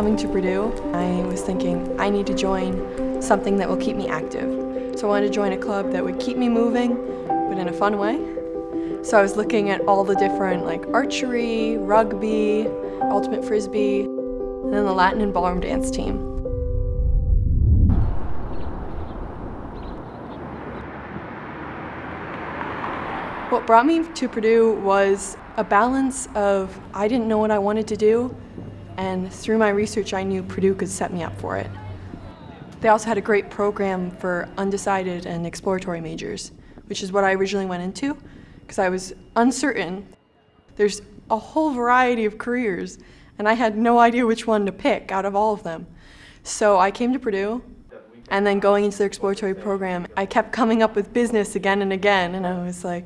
coming to Purdue, I was thinking I need to join something that will keep me active. So I wanted to join a club that would keep me moving, but in a fun way. So I was looking at all the different like archery, rugby, ultimate frisbee, and then the Latin and ballroom dance team. What brought me to Purdue was a balance of I didn't know what I wanted to do, and through my research I knew Purdue could set me up for it. They also had a great program for undecided and exploratory majors, which is what I originally went into because I was uncertain. There's a whole variety of careers, and I had no idea which one to pick out of all of them. So I came to Purdue, and then going into their exploratory program, I kept coming up with business again and again, and I was like,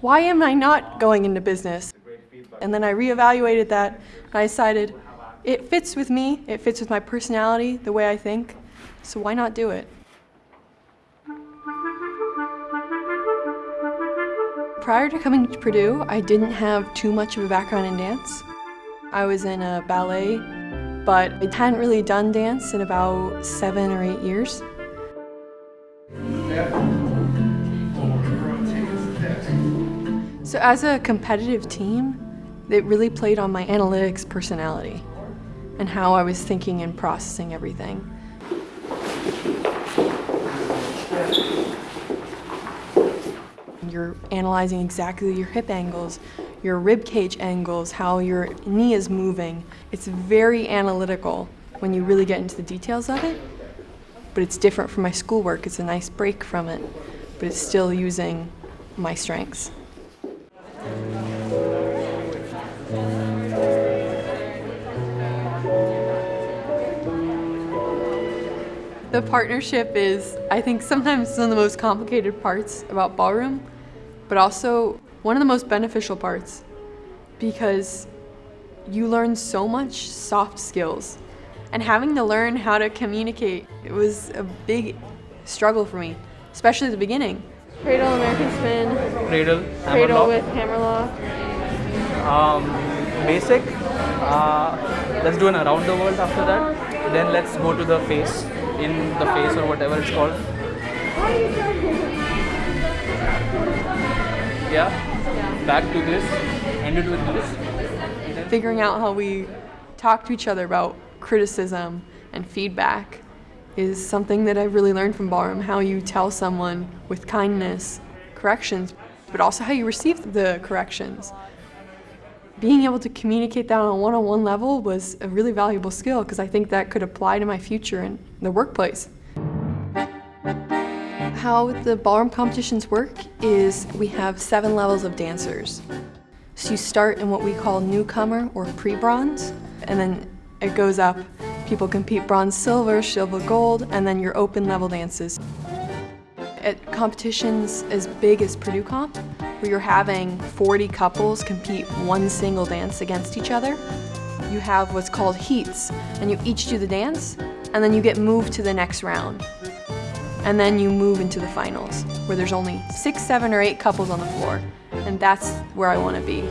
why am I not going into business? And then I reevaluated that, and I decided it fits with me, it fits with my personality, the way I think, so why not do it? Prior to coming to Purdue, I didn't have too much of a background in dance. I was in a ballet, but I hadn't really done dance in about seven or eight years. So as a competitive team, it really played on my analytics personality and how I was thinking and processing everything. You're analyzing exactly your hip angles, your rib cage angles, how your knee is moving. It's very analytical when you really get into the details of it, but it's different from my schoolwork. It's a nice break from it, but it's still using my strengths. The partnership is, I think, sometimes one of the most complicated parts about ballroom, but also one of the most beneficial parts because you learn so much soft skills. And having to learn how to communicate, it was a big struggle for me, especially at the beginning. Cradle, American spin. Cradle, Cradle with hammerlock. Um, basic. Uh, let's do an around the world after that. Then let's go to the face, in the face or whatever it's called. Yeah. Back to this. With this. Figuring out how we talk to each other about criticism and feedback is something that I've really learned from ballroom, how you tell someone with kindness corrections, but also how you receive the corrections. Being able to communicate that on a one-on-one -on -one level was a really valuable skill because I think that could apply to my future in the workplace. How the ballroom competitions work is we have seven levels of dancers. So you start in what we call newcomer or pre-bronze, and then it goes up. People compete bronze, silver, silver, gold, and then your open level dances. At competitions as big as Purdue Comp, where you're having 40 couples compete one single dance against each other, you have what's called heats, and you each do the dance, and then you get moved to the next round. And then you move into the finals, where there's only six, seven, or eight couples on the floor, and that's where I want to be.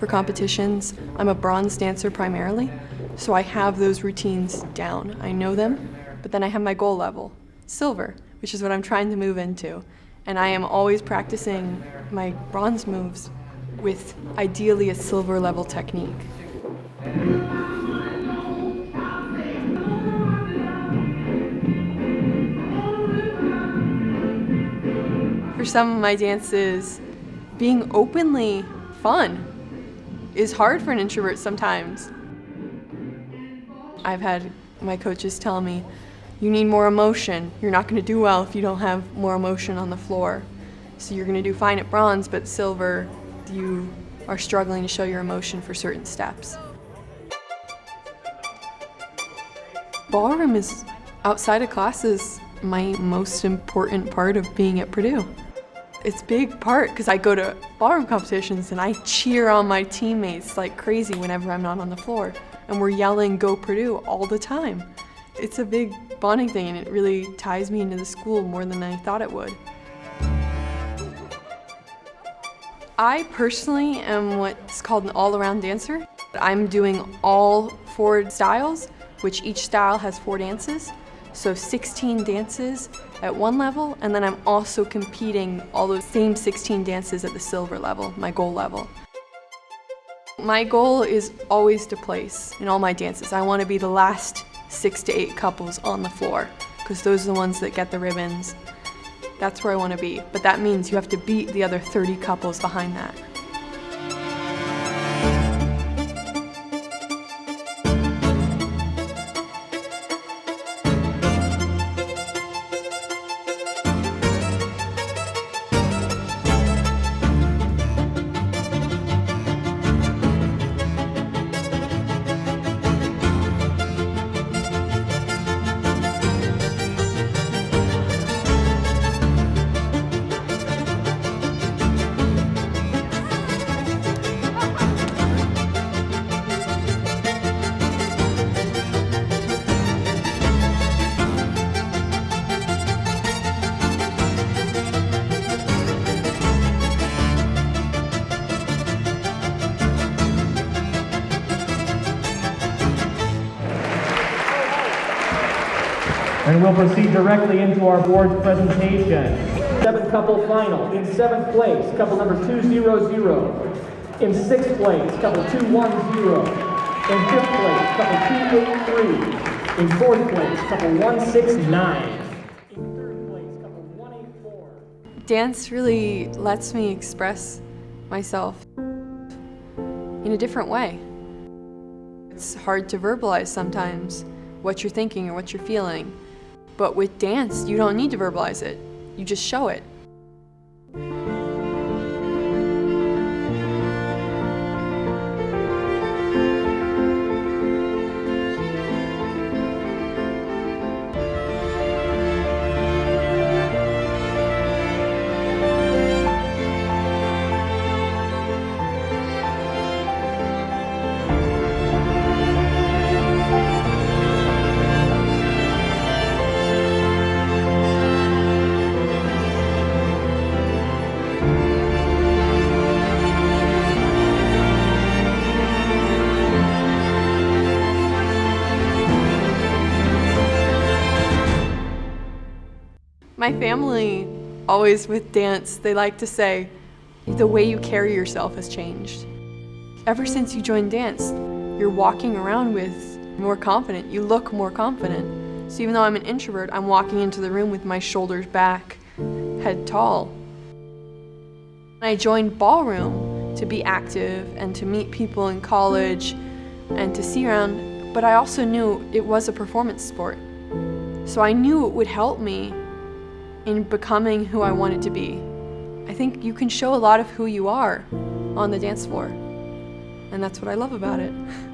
For competitions, I'm a bronze dancer primarily, so I have those routines down. I know them, but then I have my goal level, silver, which is what I'm trying to move into. And I am always practicing my bronze moves with ideally a silver level technique. For some of my dances, being openly fun is hard for an introvert sometimes. I've had my coaches tell me, you need more emotion. You're not going to do well if you don't have more emotion on the floor. So you're going to do fine at bronze, but silver, you are struggling to show your emotion for certain steps. Ballroom is, outside of classes, my most important part of being at Purdue. It's big part because I go to ballroom competitions and I cheer on my teammates like crazy whenever I'm not on the floor and we're yelling go Purdue all the time. It's a big bonding thing and it really ties me into the school more than I thought it would. I personally am what's called an all-around dancer. I'm doing all four styles, which each style has four dances. So 16 dances at one level, and then I'm also competing all those same 16 dances at the silver level, my goal level. My goal is always to place in all my dances. I want to be the last six to eight couples on the floor, because those are the ones that get the ribbons. That's where I want to be, but that means you have to beat the other 30 couples behind that. And we'll proceed directly into our board's presentation. Seventh couple final. In seventh place, couple number 200. In sixth place, couple 210. In fifth place, couple 283. In fourth place, couple 169. In third place, couple 184. Dance really lets me express myself in a different way. It's hard to verbalize sometimes what you're thinking or what you're feeling. But with dance, you don't need to verbalize it. You just show it. My family, always with dance, they like to say, the way you carry yourself has changed. Ever since you joined dance, you're walking around with more confident. You look more confident. So even though I'm an introvert, I'm walking into the room with my shoulders back, head tall. I joined ballroom to be active and to meet people in college and to see around, but I also knew it was a performance sport. So I knew it would help me in becoming who I wanted to be. I think you can show a lot of who you are on the dance floor. And that's what I love about it.